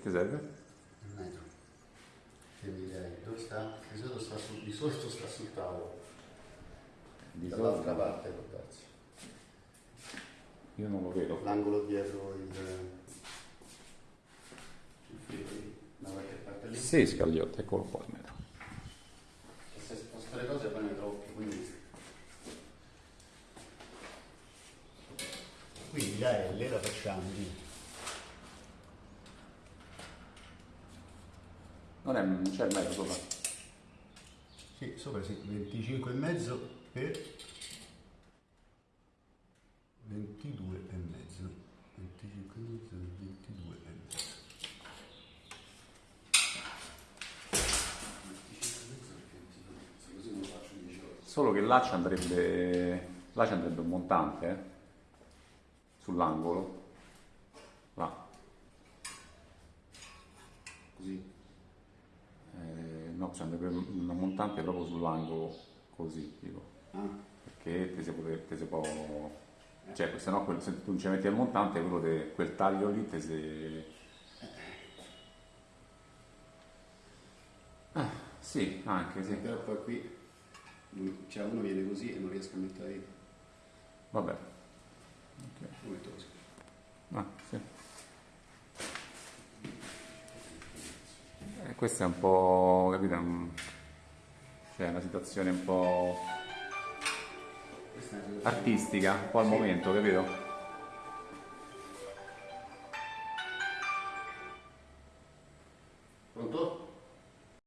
ti serve? Un metro. Che mi direi, dove sta? Di solito sta sul, di solito sta sul tavolo. Di Dall'altra parte darsi. Io non lo vedo. L'angolo dietro il, il frigo, da qualche parte lì. Sì, Scagliotti, eccolo qua il metro. E se sposto le cose poi ne trovo più, quindi... Quindi la L la facciamo di Non è, non c'è il metro sopra. Sì, sopra sì, 25 e mezzo per 22 e mezzo. 25 e mezzo per 22 e mezzo. 25 mezzo per 22 mezzo, così non lo faccio 10 ore. Solo che là ci andrebbe, là ci andrebbe un montante, eh? Sull'angolo. Là. Così. Eh, no, ci andrebbe un montante proprio sull'angolo, così, tipo. Ah, Perché ti si può, ti si può cioè, se no quel- se tu non ci metti il montante, quello de- quel taglio lì ti si... Ah, sì, anche sì. però poi qui cioè uno viene così e non riesco a mettere. Vabbè. E questa è un po', capito? Cioè, una situazione un po' artistica, un po' al momento, capito? Pronto?